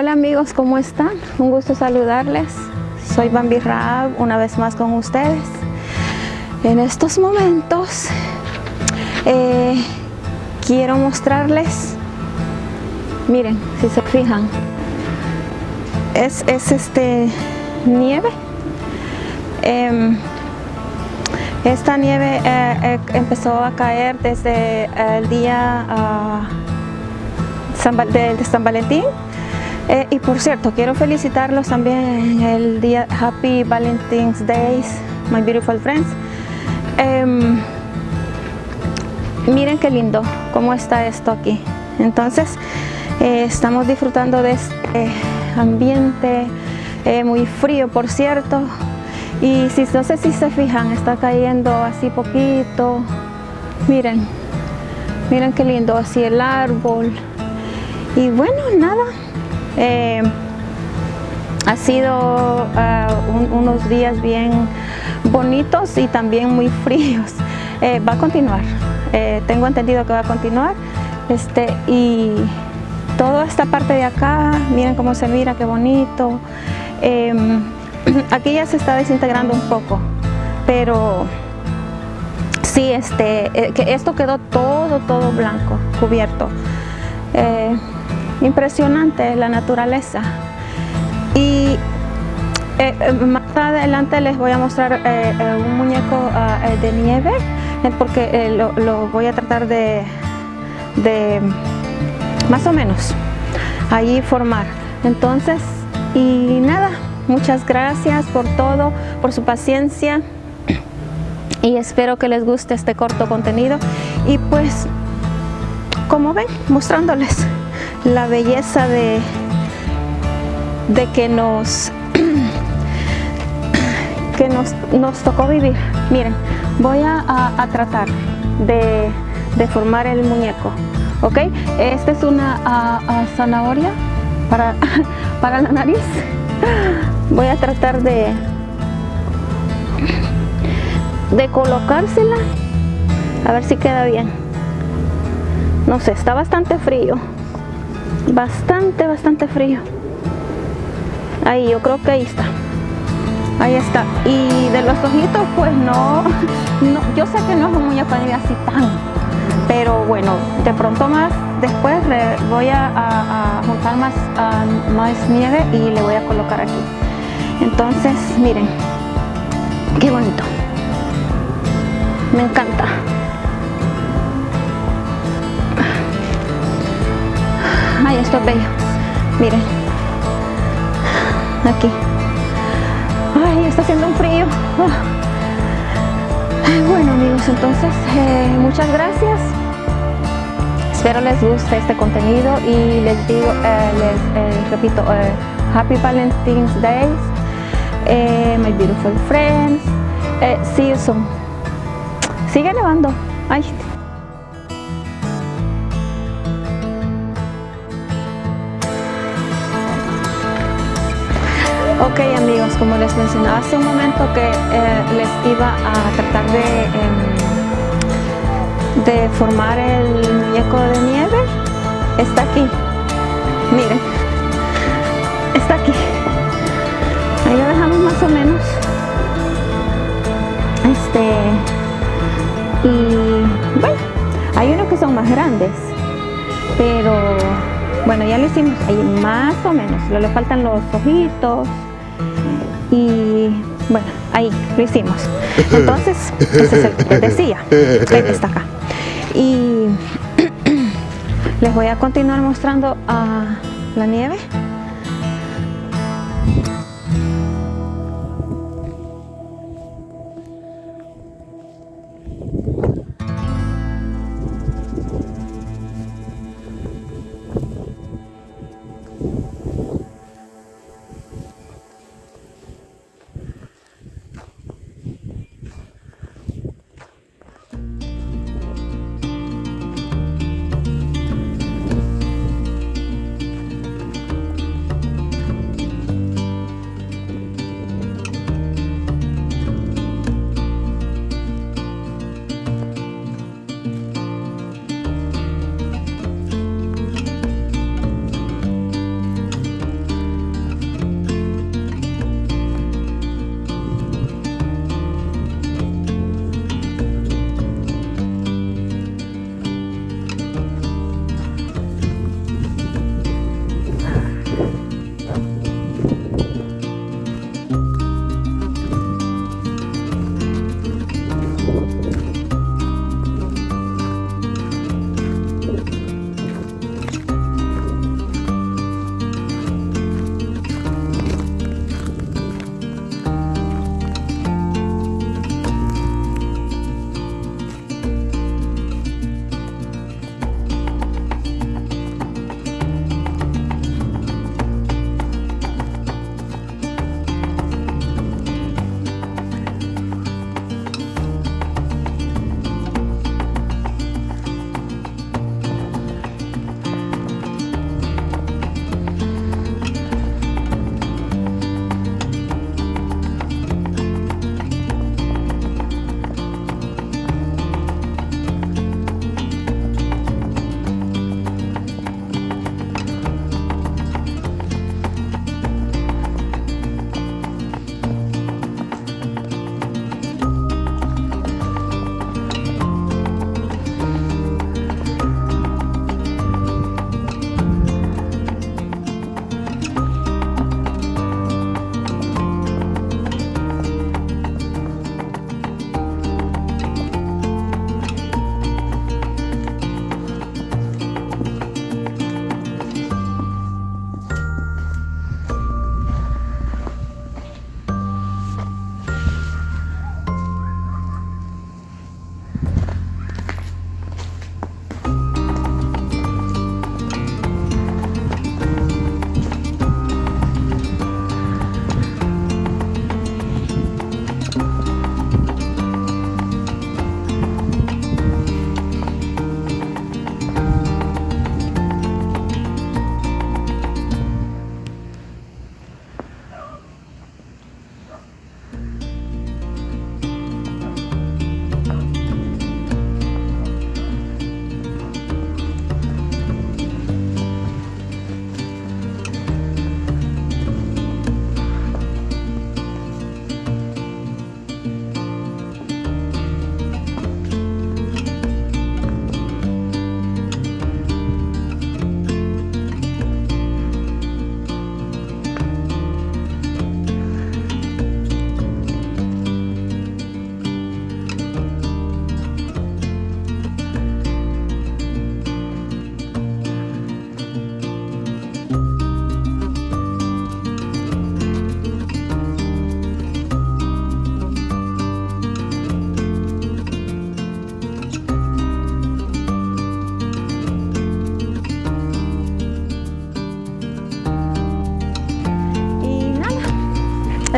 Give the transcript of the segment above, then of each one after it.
Hola amigos, ¿cómo están? Un gusto saludarles. Soy Bambi Raab, una vez más con ustedes. En estos momentos eh, quiero mostrarles, miren, si se fijan, es, este nieve. Em, esta nieve eh, eh, empezó a caer desde el día ah, de San Valentín eh, y por cierto, quiero felicitarlos también el día Happy Valentine's Days, my beautiful friends. Em, miren qué lindo, cómo está esto aquí. Entonces, eh, estamos disfrutando de este ambiente eh, muy frío, por cierto. Y si no sé si se fijan, está cayendo así poquito. Miren, miren qué lindo, así el árbol. Y bueno, nada, eh, ha sido ah, unos días bien bonitos y también muy fríos. Eh, va a continuar, eh, tengo entendido que va a continuar. Este, y toda esta parte de acá, miren cómo se mira, qué bonito. Em, aquí ya se está desintegrando un poco, pero sí, este, que esto quedó todo, todo blanco, cubierto impresionante la naturaleza. Y eh, eh, más adelante les voy a mostrar eh, un muñeco ah, de nieve porque lo, voy a tratar de, de más o menos ahí formar. Entonces, y nada, muchas gracias por todo, por su paciencia y espero que les guste este corto contenido y pues como ven mostrándoles la belleza de, de que nos que nos, nos tocó vivir. Miren, voy a, tratar de, formar el muñeco. ¿Ok? Esta es una zanahoria para, para la nariz. Voy a tratar de, de colocársela. A ver si queda bien. No sé, está bastante frío bastante bastante frío. Ahí yo creo que ahí está. Ahí está. Y de los ojitos pues no, yo sé que no es un muñeco así tan pero bueno de pronto más después voy a, juntar más, más nieve y le voy a colocar aquí. Entonces miren qué bonito. Me encanta Ay, esto es bello. Miren. Aquí. Ay, está haciendo un frío. Ah. Bueno amigos, entonces eh, muchas gracias. Espero les guste este contenido y les digo, eh, les eh, repito, Happy Valentine's Days, my beautiful friends. see you soon. Sigue nevando. Ay. Ok amigos, como les mencionaba hace un momento que eh, les iba a tratar de, em, de formar el muñeco de nieve, está aquí, miren, está aquí, ahí lo dejamos más o menos, este, y bueno, hay unos que son más grandes, pero bueno, ya lo hicimos ahí más o menos, le faltan los ojitos, bueno, ahí lo hicimos. Entonces, ese es el que decía, está acá. Y les voy a continuar mostrando a la nieve.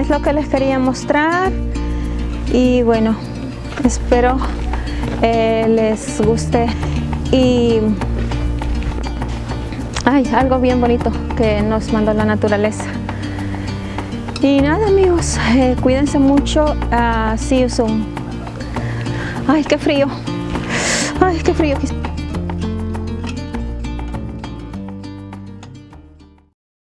Es lo que les quería mostrar y bueno, espero eh, les guste y ay, algo bien bonito que nos mandó la naturaleza. Y nada amigos, eh, cuídense mucho, uh, see you soon. Ay, qué frío, ay, qué frío.